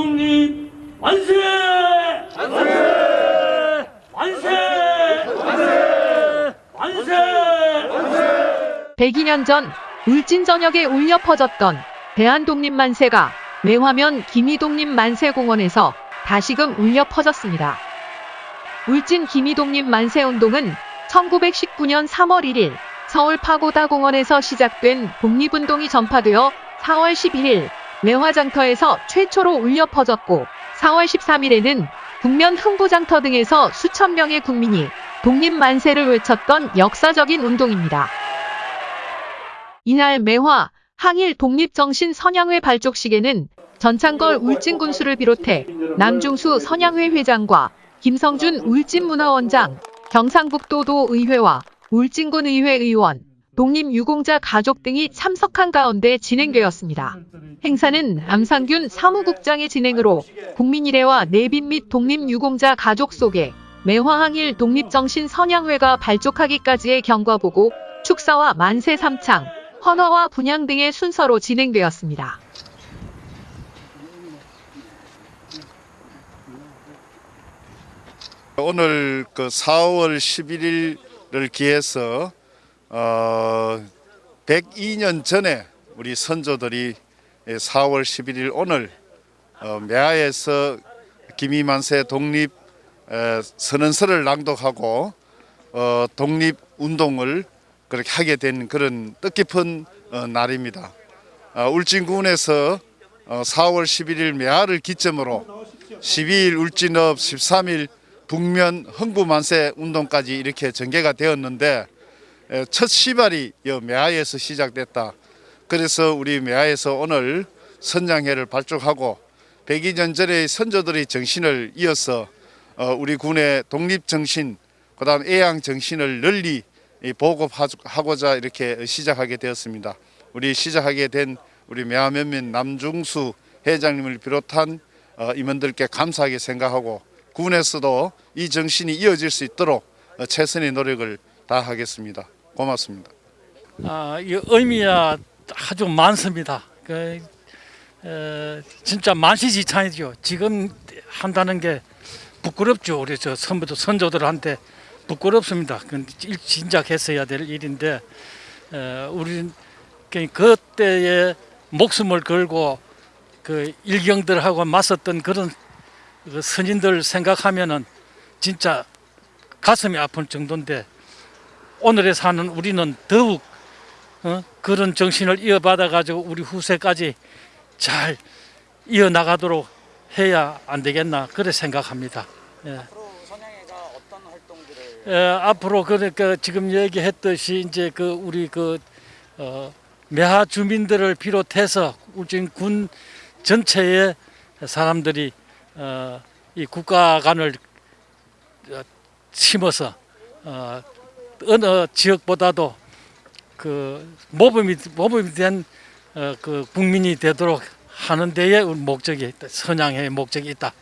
대한독립 만세! 만세! 만세! 만세! 만세! 102년 전 울진 전역에 울려 퍼졌던 대한독립 만세가 매화면 김이독립 만세공원에서 다시금 울려 퍼졌습니다. 울진 김이독립 만세운동은 1919년 3월 1일 서울 파고다 공원에서 시작된 독립운동이 전파되어 4월 11일 매화장터에서 최초로 울려 퍼졌고 4월 13일에는 국면 흥부장터 등에서 수천 명의 국민이 독립 만세를 외쳤던 역사적인 운동입니다. 이날 매화 항일 독립정신 선양회 발족식에는 전창걸 울진 군수를 비롯해 남중수 선양회 회장과 김성준 울진문화원장, 경상북도도 의회와 울진군 의회 의원, 독립유공자 가족 등이 참석한 가운데 진행되었습니다. 행사는 암상균 사무국장의 진행으로 국민일회와 내빈 및 독립유공자 가족 속에 매화항일 독립정신 선양회가 발족하기까지의 경과보고 축사와 만세 삼창, 헌화와 분향 등의 순서로 진행되었습니다. 오늘 그 4월 11일을 기해서 어 102년 전에 우리 선조들이 4월 11일 오늘 어 매화에서 김이만세 독립 에, 선언서를 낭독하고 어 독립 운동을 그렇게 하게 된 그런 뜻깊은 어, 날입니다. 어, 울진군에서 어, 4월 11일 매화를 기점으로 12일 울진업 13일 북면 흥부만세 운동까지 이렇게 전개가 되었는데 에, 첫 시발이 이 매화에서 시작됐다. 그래서 우리 매화에서 오늘 선양회를 발족하고 102년 전의 선조들의 정신을 이어서 어, 우리 군의 독립 정신, 그 다음 애양 정신을 널리 이 보급하고자 이렇게 시작하게 되었습니다. 우리 시작하게 된 우리 매화면면 남중수 회장님을 비롯한 어, 임원들께 감사하게 생각하고 군에서도 이 정신이 이어질 수 있도록 어, 최선의 노력을 다하겠습니다. 고맙습니다. 아, 이 의미가 아주 많습니다. 그, 에, 진짜 만시지찬이죠. 지금 한다는 게 부끄럽죠. 우리 저 선부도 선조들한테 부끄럽습니다. 일- 진작 했어야 될 일인데 에, 우리 그때에 목숨을 걸고 그 일경들하고 맞섰던 그런 그 선인들 생각하면은 진짜 가슴이 아플 정도인데 오늘에 사는 우리는 더욱 어? 그런 정신을 이어받아 가지고 우리 후세까지 잘 이어나가도록 해야 안 되겠나 그래 생각합니다. 예. 예, 앞으로 그러니까 지금 얘기했듯이 이제 그 우리 그 어, 매하 주민들을 비롯해서 울진 군 전체의 사람들이 어, 이 국가관을 어, 심어서 어, 어느 지역보다도 그 모범이 모범이 된 어, 그 국민이 되도록 하는 데에 목적이 있다. 선양의 목적이 있다.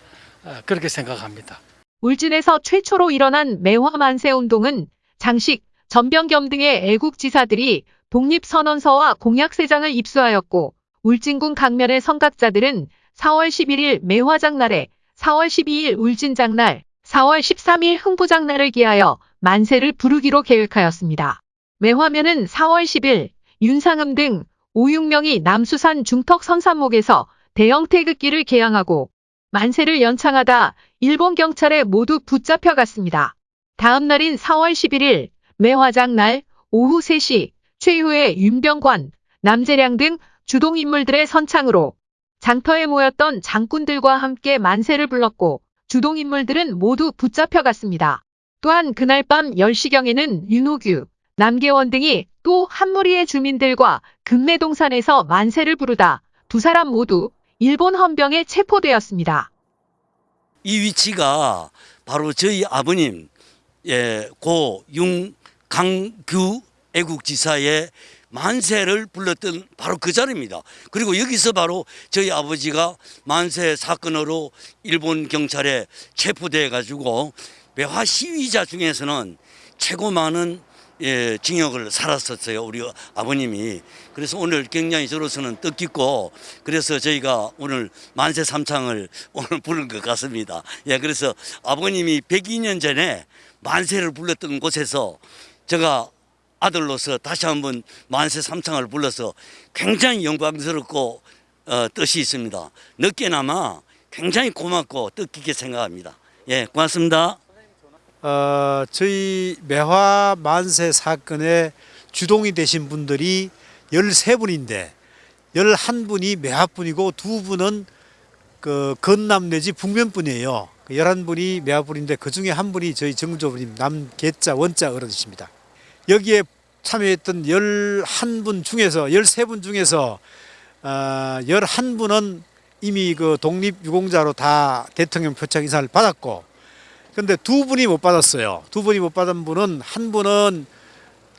어, 그렇게 생각합니다. 울진에서 최초로 일어난 매화 만세 운동은 장식, 전병겸 등의 애국지사들이 독립선언서와 공약세장을 입수하였고 울진군 강면의 선각자들은 4월 11일 매화장날에 4월 12일 울진장날, 4월 13일 흥부장날을 기하여 만세를 부르기로 계획하였습니다. 매화면은 4월 10일 윤상음 등 5, 6명이 남수산 중턱 선산목에서 대형 태극기를 개양하고 만세를 연창하다 일본 경찰에 모두 붙잡혀갔습니다. 다음 날인 4월 11일 매화장 날 오후 3시 최후의 윤병관, 남재량 등 주동인물들의 선창으로 장터에 모였던 장군들과 함께 만세를 불렀고 주동인물들은 모두 붙잡혀갔습니다. 또한 그날 밤 10시경에는 윤호규, 남계원 등이 또 한 무리의 주민들과 금내동산에서 만세를 부르다 두 사람 모두 일본 헌병에 체포되었습니다. 이 위치가 바로 저희 아버님 예, 고 융강규 애국지사의 만세를 불렀던 바로 그 자리입니다. 그리고 여기서 바로 저희 아버지가 만세 사건으로 일본 경찰에 체포돼 가지고 매화 시위자 중에서는 최고 많은 예, 징역을 살았었어요. 우리 아버님이. 그래서 오늘 굉장히 저로서는 뜻깊고 그래서 저희가 오늘 만세 삼창을 오늘 부른 것 같습니다. 예, 그래서 아버님이 102년 전에 만세를 불렀던 곳에서 제가 아들로서 다시 한번 만세 삼창을 불러서 굉장히 영광스럽고 어, 뜻이 있습니다. 늦게나마 굉장히 고맙고 뜻깊게 생각합니다. 예, 고맙습니다. 어, 저희 매화 만세 사건에 주동이 되신 분들이 13분인데 11분이 매화분이고 두 분은 그 건남 내지 북면분이에요. 그 11분이 매화분인데 그 중에 한 분이 저희 정조부님 남계자 원자 어른이십니다. 여기에 참여했던 11분 중에서 13분 중에서 어, 11분은 이미 그 독립유공자로 다 대통령 표창 인사를 받았고 근데 두 분이 못 받았어요. 두 분이 못 받은 분은 한 분은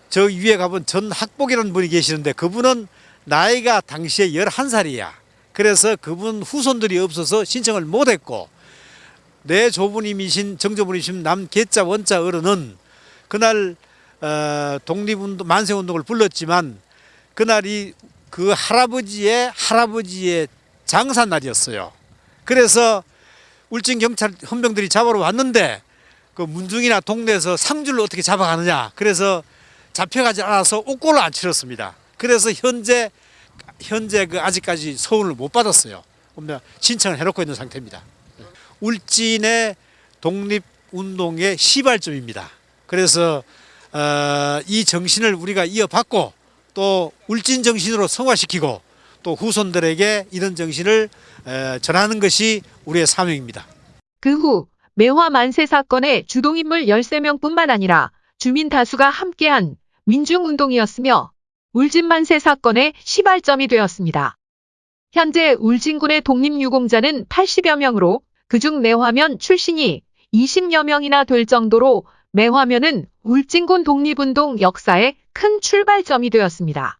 저 위에 가본 전 학복이라는 분이 계시는데 그분은 나이가 당시에 11살이야. 그래서 그분 후손들이 없어서 신청을 못 했고 내 조부님이신 정조부님이신 남계자 원자 어른은 그날 어, 독립운동 만세운동을 불렀지만 그날이 그 할아버지의 할아버지의 장사 날이었어요. 그래서 울진 경찰 헌병들이 잡으러 왔는데 그 문중이나 동네에서 상주를 어떻게 잡아가느냐. 그래서 잡혀가지 않아서 옥고를 안 치렀습니다. 그래서 현재 현재 그 아직까지 서울을 못 받았어요. 신청을 해놓고 있는 상태입니다. 울진의 독립 운동의 시발점입니다. 그래서 어, 이 정신을 우리가 이어받고 또 울진 정신으로 성화시키고 또 후손들에게 이런 정신을 에, 전하는 것이 우리의 사명입니다. 그 후 매화 만세 사건의 주동인물 13명뿐만 아니라 주민 다수가 함께한 민중운동이었으며 울진 만세 사건의 시발점이 되었습니다. 현재 울진군의 독립유공자는 80여 명으로 그중 매화면 출신이 20여 명이나 될 정도로 매화면은 울진군 독립운동 역사의 큰 출발점이 되었습니다.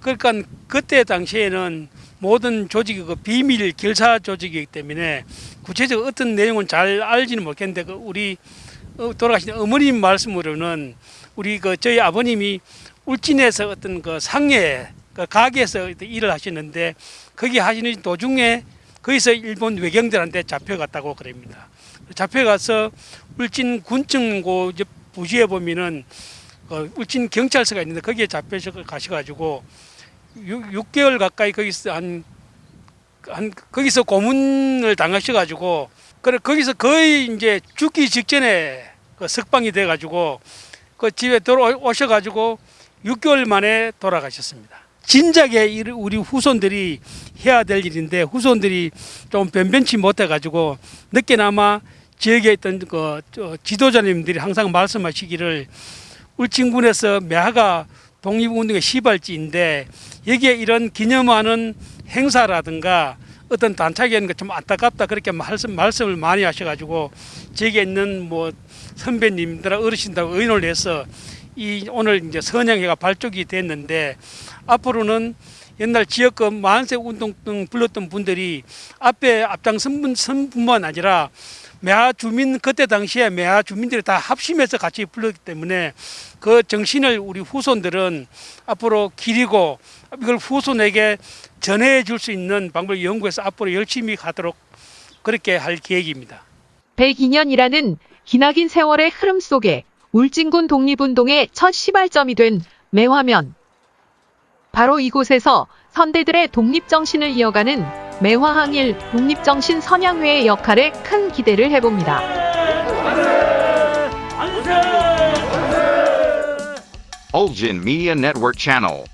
그러니까 그때 당시에는 모든 조직이 그 비밀 결사 조직이기 때문에 구체적 어떤 내용은 잘 알지는 못했는데 그 우리 어, 돌아가신 어머님 말씀으로는 우리 그 저희 아버님이 울진에서 어떤 그 상해 그 가게에서 일을 하시는데 거기 하시는 도중에 거기서 일본 외경들한테 잡혀갔다고 그럽니다. 잡혀가서 울진 군청고 부지에 보면은 그 울진 경찰서가 있는데 거기에 잡혀서 가셔가지고 6, 개월 가까이 거기서 한, 한 거기서 고문을 당하셔 가지고 그래 거기서 거의 이제 죽기 직전에 그 석방이 돼 가지고 그 집에 돌아오셔 가지고 6개월 만에 돌아가셨습니다. 진작에 우리 후손들이 해야 될 일인데 후손들이 좀 변변치 못해 가지고 늦게나마 지역에 있던 그 지도자님들이 항상 말씀하시기를 울진군에서 매화가 독립운동의 시발지인데 여기에 이런 기념하는 행사라든가 어떤 단착이 좀 안타깝다 그렇게 말씀, 말씀을 많이 하셔가지고 저기에 있는 뭐 선배님들 어르신들 의논을 해서 이 오늘 이제 선양회가 발족이 됐는데 앞으로는 옛날 지역구 만세 운동 등 불렀던 분들이 앞에 앞장선 분뿐만 아니라 매화 주민 그때 당시에 매화 주민들이 다 합심해서 같이 불렀기 때문에 그 정신을 우리 후손들은 앞으로 기리고 이걸 후손에게 전해 줄 수 있는 방법을 연구해서 앞으로 열심히 가도록 그렇게 할 계획입니다. 102년이라는 기나긴 세월의 흐름 속에 울진군 독립운동의 첫 시발점이 된 매화면. 바로 이곳에서 선대들의 독립정신을 이어가는 매화항일 독립정신 선양회의 역할에 큰 기대를 해봅니다. Ulgin Media Network Channel.